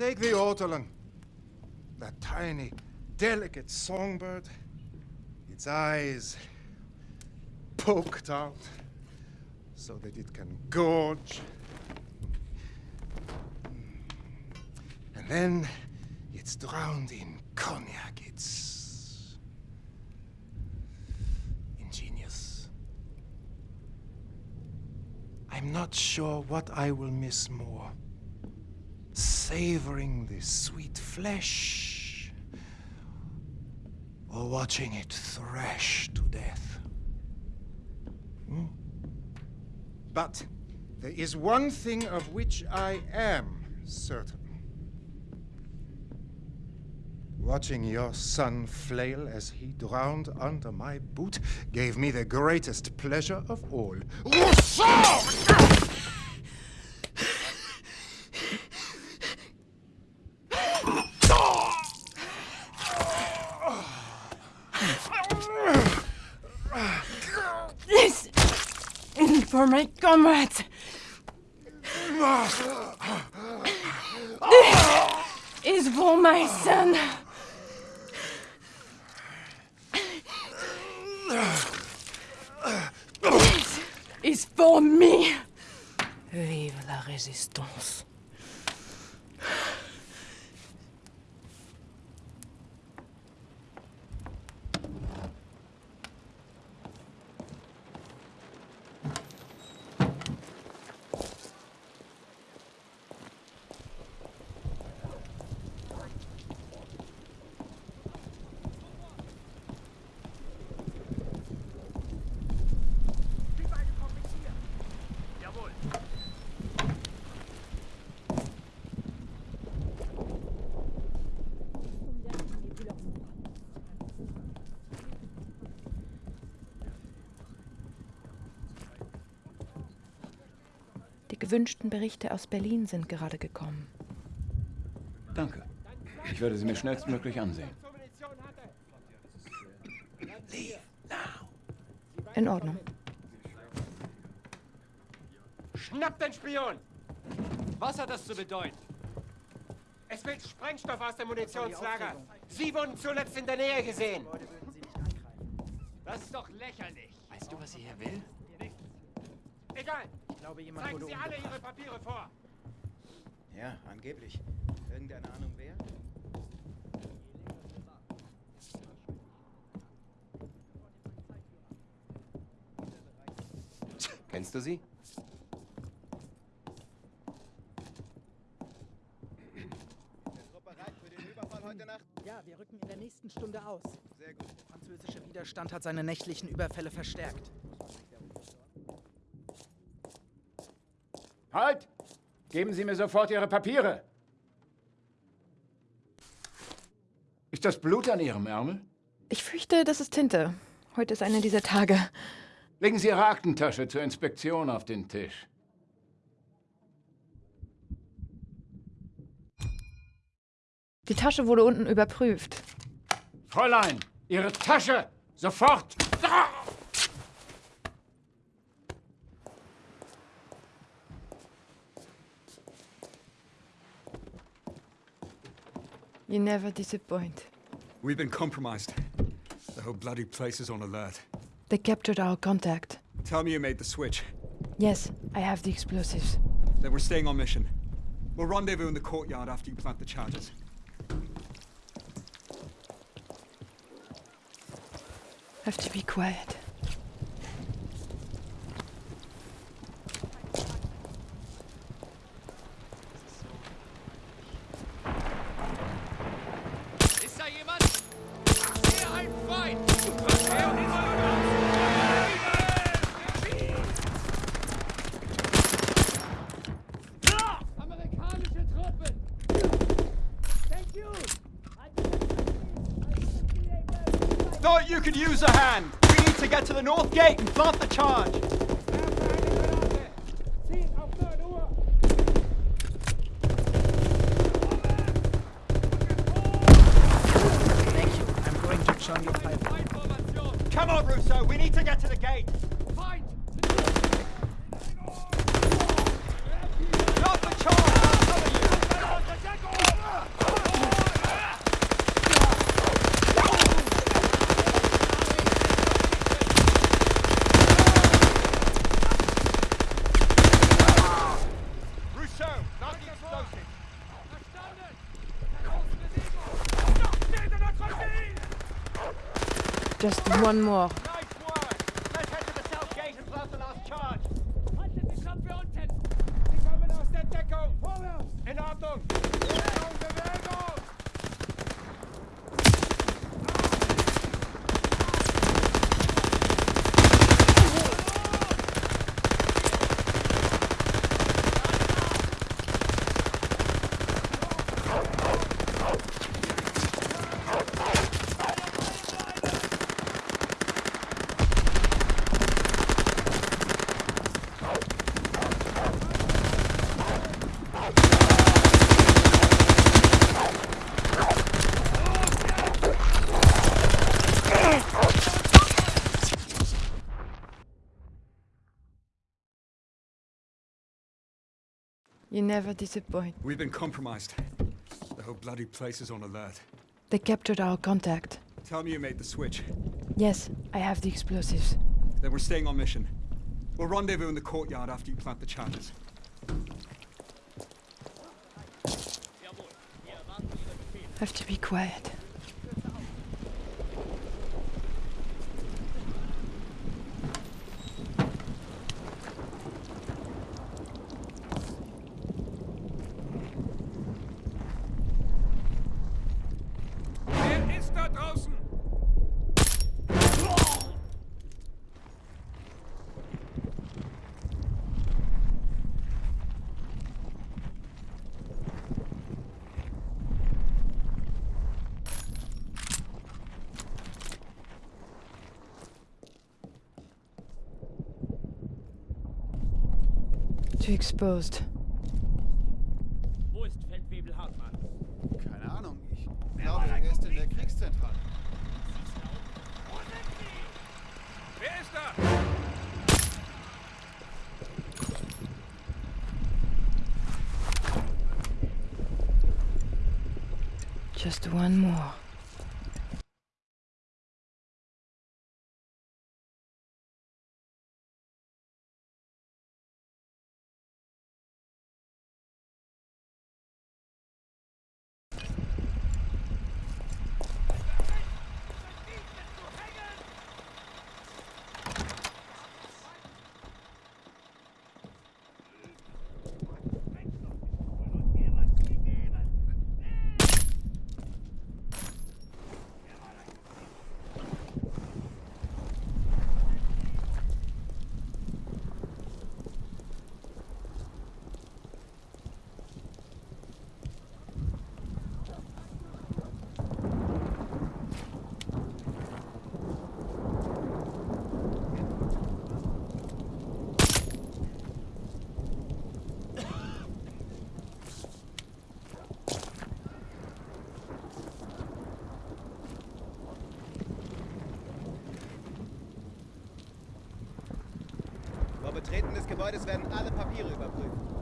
Take the ortolan. That tiny, delicate songbird. Its eyes poked out so that it can gorge. And then it's drowned in cognac. It's I'm not sure what I will miss more. Savoring the sweet flesh or watching it thrash to death. Hmm? But there is one thing of which I am certain. Watching your son flail as he drowned under my boot gave me the greatest pleasure of all. This is for my comrades. This is for my son. Vive la résistance. Gewünschten Berichte aus Berlin sind gerade gekommen. Danke. Ich werde sie mir schnellstmöglich ansehen. In Ordnung. Schnapp den Spion! Was hat das zu bedeuten? Es fehlt Sprengstoff aus dem Munitionslager. Sie wurden zuletzt in der Nähe gesehen. Das ist doch lächerlich. Weißt du, was sie hier will? Egal. Ich glaube, jemand Zeigen wurde Sie alle. Ihre Papiere vor. Ja, angeblich. Irgendeine Ahnung wer? Kennst du sie? Bereit für den Überfall heute Nacht? Ja, wir rücken in der nächsten Stunde aus. Sehr gut. Der französische Widerstand hat seine nächtlichen Überfälle verstärkt. Halt! Geben Sie mir sofort Ihre Papiere! Ist das Blut an Ihrem Ärmel? Ich fürchte, das ist Tinte. Heute ist einer dieser Tage. Legen Sie Ihre Aktentasche zur Inspektion auf den Tisch. Die Tasche wurde unten überprüft. Fräulein, Ihre Tasche! Sofort! Ah! You never disappoint. We've been compromised. The whole bloody place is on alert. They captured our contact. Tell me you made the switch. Yes, I have the explosives. Then we're staying on mission. We'll rendezvous in the courtyard after you plant the charges. Have to be quiet. Ist da jemand? Ich sehe einen Feind! Amerikanische Truppen! Thank you! Thought you could use a hand. We need to get to the north gate and plant the charge. Ziehen auf 9 Uhr! Thank you. I'm going to join your pipe. Come on, Rousseau. We need to get to the gate. Just one more. Nice work! Let's head to the south gate and plant the last charge. Sie kommen aus der Deckung! Vorwärts! In Ordnung! Bewegung, Bewegung! You never disappoint. We've been compromised. The whole bloody place is on alert. They captured our contact. Tell me you made the switch. Yes, I have the explosives. Then we're staying on mission. We'll rendezvous in the courtyard after you plant the charges. Have to be quiet. Wer ist da draußen? Too exposed. Wo ist Feldwebel Hartmann? Keine Ahnung. Ich glaube, er ist in der Kriegszentrale. Wer ist da? Just one more. Betreten des Gebäudes werden alle Papiere überprüft.